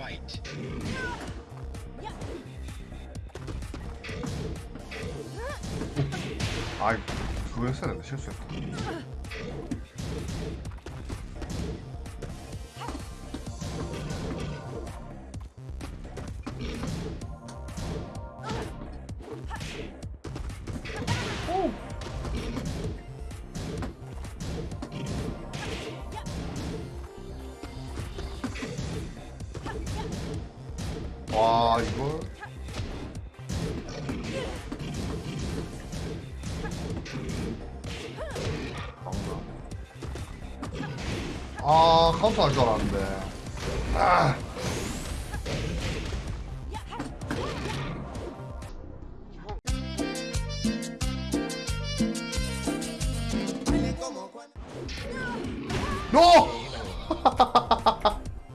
fight. 아 그거 했어야 된다 실수했다 와 막나 아 카운터 할 줄 알았는데. 아. 노!